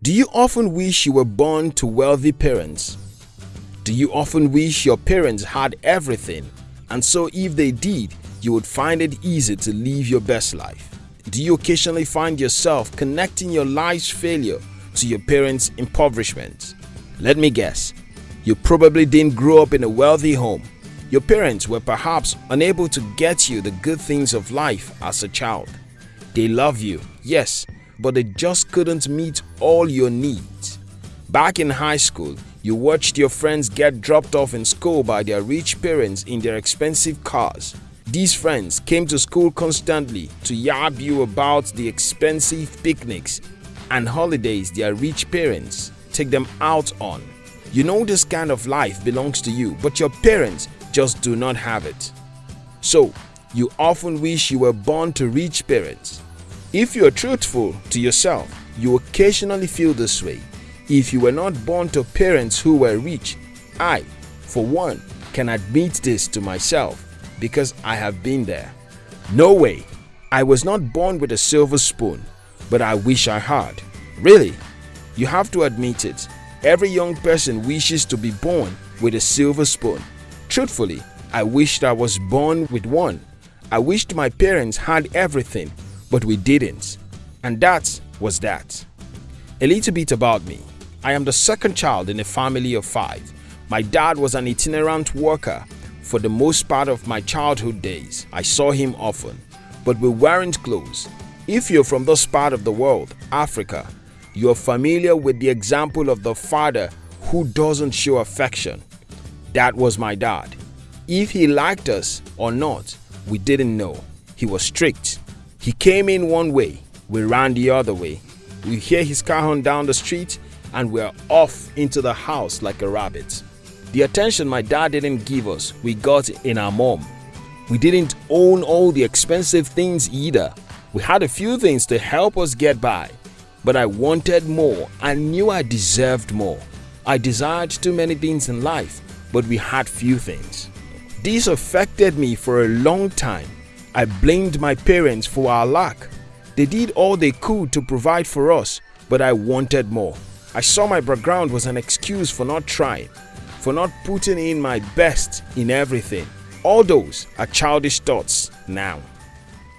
Do you often wish you were born to wealthy parents? Do you often wish your parents had everything and so if they did, you would find it easy to live your best life? Do you occasionally find yourself connecting your life's failure to your parents' impoverishment? Let me guess, you probably didn't grow up in a wealthy home. Your parents were perhaps unable to get you the good things of life as a child. They love you, yes, but they just couldn't meet all your needs. Back in high school, you watched your friends get dropped off in school by their rich parents in their expensive cars. These friends came to school constantly to yab you about the expensive picnics and holidays their rich parents take them out on. You know this kind of life belongs to you, but your parents just do not have it. So, you often wish you were born to rich parents. If you are truthful to yourself, you occasionally feel this way. If you were not born to parents who were rich, I, for one, can admit this to myself because I have been there. No way. I was not born with a silver spoon, but I wish I had. Really? You have to admit it. Every young person wishes to be born with a silver spoon. Truthfully, I wished I was born with one. I wished my parents had everything but we didn't. And that was that. A little bit about me. I am the second child in a family of five. My dad was an itinerant worker for the most part of my childhood days. I saw him often, but we weren't close. If you're from this part of the world, Africa, you're familiar with the example of the father who doesn't show affection. That was my dad. If he liked us or not, we didn't know. He was strict, he came in one way, we ran the other way. We hear his car horn down the street and we're off into the house like a rabbit. The attention my dad didn't give us, we got in our mom. We didn't own all the expensive things either. We had a few things to help us get by, but I wanted more and knew I deserved more. I desired too many things in life, but we had few things. This affected me for a long time I blamed my parents for our lack. They did all they could to provide for us, but I wanted more. I saw my background was an excuse for not trying, for not putting in my best in everything. All those are childish thoughts now.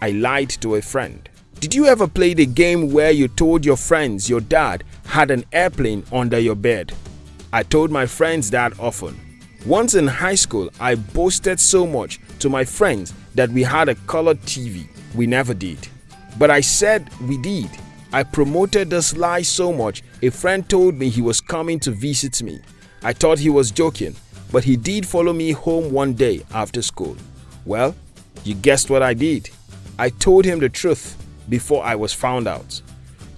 I lied to a friend. Did you ever play the game where you told your friends your dad had an airplane under your bed? I told my friends that often. Once in high school, I boasted so much to my friends that we had a colored TV. We never did. But I said we did. I promoted this lie so much, a friend told me he was coming to visit me. I thought he was joking, but he did follow me home one day after school. Well, you guessed what I did. I told him the truth before I was found out.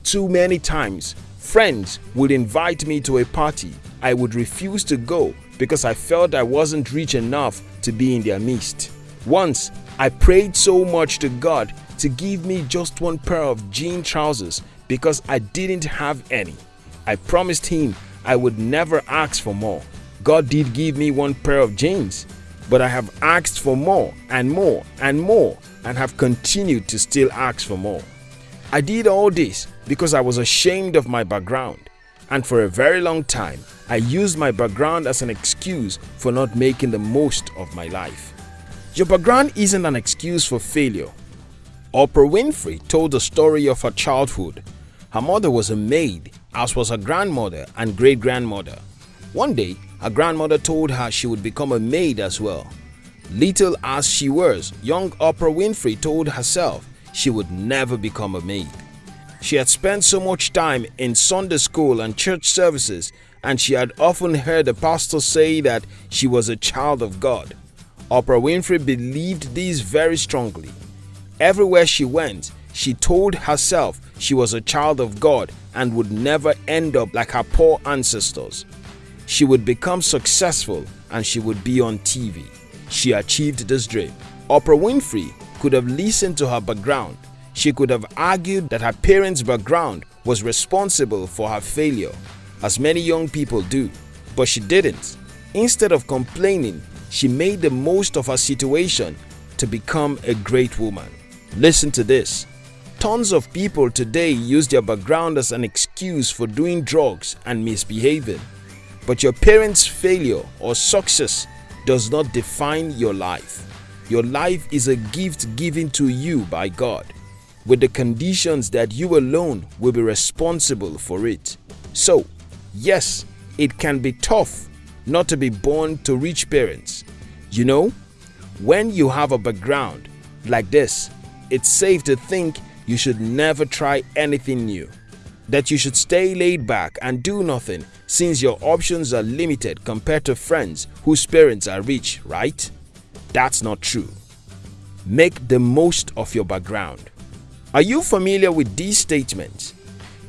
Too many times, friends would invite me to a party. I would refuse to go because I felt I wasn't rich enough to be in their midst. Once, I prayed so much to God to give me just one pair of jean trousers because I didn't have any. I promised Him I would never ask for more. God did give me one pair of jeans, but I have asked for more and more and more and have continued to still ask for more. I did all this because I was ashamed of my background and for a very long time, I used my background as an excuse for not making the most of my life. Your background isn't an excuse for failure. Oprah Winfrey told the story of her childhood. Her mother was a maid, as was her grandmother and great grandmother. One day, her grandmother told her she would become a maid as well. Little as she was, young Oprah Winfrey told herself she would never become a maid. She had spent so much time in Sunday school and church services and she had often heard the pastor say that she was a child of God. Oprah Winfrey believed this very strongly. Everywhere she went, she told herself she was a child of God and would never end up like her poor ancestors. She would become successful and she would be on TV. She achieved this dream. Oprah Winfrey could have listened to her background she could have argued that her parents' background was responsible for her failure, as many young people do, but she didn't. Instead of complaining, she made the most of her situation to become a great woman. Listen to this. Tons of people today use their background as an excuse for doing drugs and misbehaving. But your parents' failure or success does not define your life. Your life is a gift given to you by God, with the conditions that you alone will be responsible for it. So, yes, it can be tough not to be born to rich parents. You know, when you have a background like this, it's safe to think you should never try anything new. That you should stay laid back and do nothing since your options are limited compared to friends whose parents are rich, right? That's not true. Make the most of your background. Are you familiar with these statements?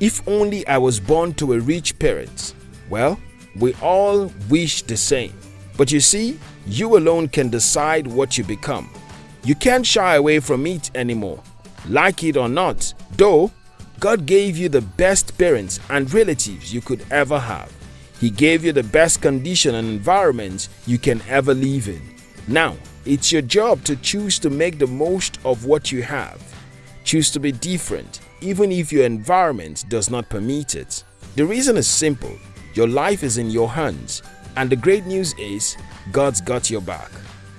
If only I was born to a rich parent. Well, we all wish the same. But you see, you alone can decide what you become. You can't shy away from it anymore. Like it or not, though, God gave you the best parents and relatives you could ever have. He gave you the best condition and environment you can ever live in. Now, it's your job to choose to make the most of what you have. Choose to be different, even if your environment does not permit it. The reason is simple. Your life is in your hands, and the great news is God's got your back.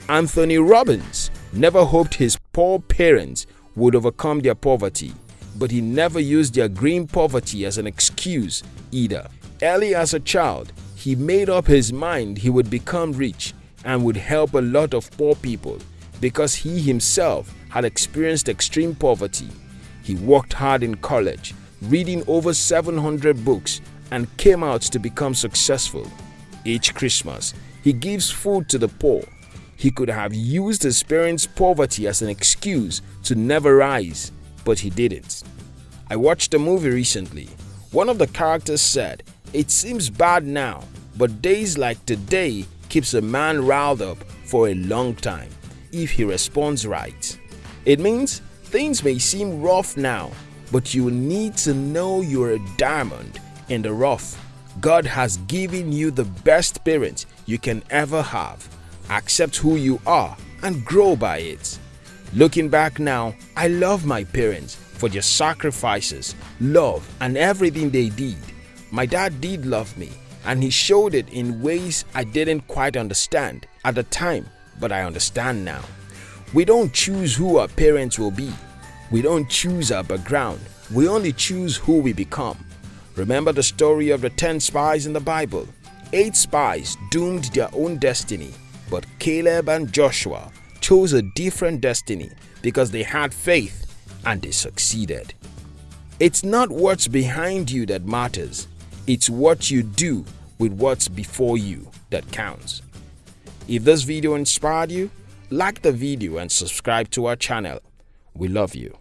Anthony Robbins never hoped his poor parents would overcome their poverty, but he never used their green poverty as an excuse either. Early as a child, he made up his mind he would become rich and would help a lot of poor people because he himself had experienced extreme poverty. He worked hard in college, reading over 700 books and came out to become successful. Each Christmas, he gives food to the poor. He could have used his parents' poverty as an excuse to never rise, but he didn't. I watched a movie recently. One of the characters said, It seems bad now, but days like today keeps a man riled up for a long time if he responds right. It means things may seem rough now, but you need to know you're a diamond in the rough. God has given you the best parent you can ever have. Accept who you are and grow by it. Looking back now, I love my parents for their sacrifices, love, and everything they did. My dad did love me, and he showed it in ways I didn't quite understand at the time, but I understand now. We don't choose who our parents will be. We don't choose our background. We only choose who we become. Remember the story of the 10 spies in the Bible? Eight spies doomed their own destiny, but Caleb and Joshua chose a different destiny because they had faith and they succeeded. It's not what's behind you that matters, it's what you do with what's before you that counts. If this video inspired you, like the video and subscribe to our channel. We love you.